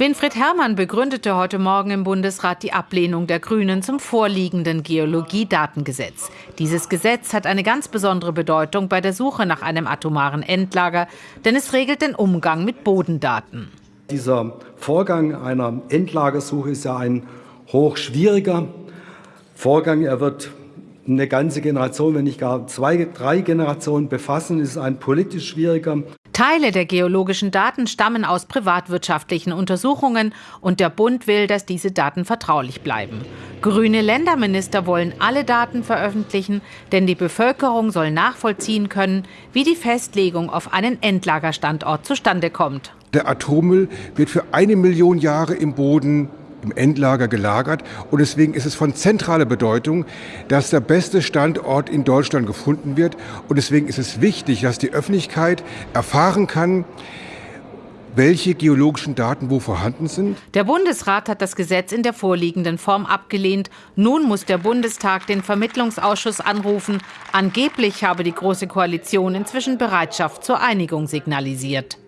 Winfried Herrmann begründete heute Morgen im Bundesrat die Ablehnung der Grünen zum vorliegenden Geologiedatengesetz. Dieses Gesetz hat eine ganz besondere Bedeutung bei der Suche nach einem atomaren Endlager, denn es regelt den Umgang mit Bodendaten. Dieser Vorgang einer Endlagersuche ist ja ein hochschwieriger Vorgang. Er wird eine ganze Generation, wenn nicht gar zwei, drei Generationen befassen. Ist ein politisch schwieriger. Teile der geologischen Daten stammen aus privatwirtschaftlichen Untersuchungen und der Bund will, dass diese Daten vertraulich bleiben. Grüne Länderminister wollen alle Daten veröffentlichen, denn die Bevölkerung soll nachvollziehen können, wie die Festlegung auf einen Endlagerstandort zustande kommt. Der Atommüll wird für eine Million Jahre im Boden im Endlager gelagert. Und deswegen ist es von zentraler Bedeutung, dass der beste Standort in Deutschland gefunden wird. Und deswegen ist es wichtig, dass die Öffentlichkeit erfahren kann, welche geologischen Daten wo vorhanden sind. Der Bundesrat hat das Gesetz in der vorliegenden Form abgelehnt. Nun muss der Bundestag den Vermittlungsausschuss anrufen. Angeblich habe die Große Koalition inzwischen Bereitschaft zur Einigung signalisiert.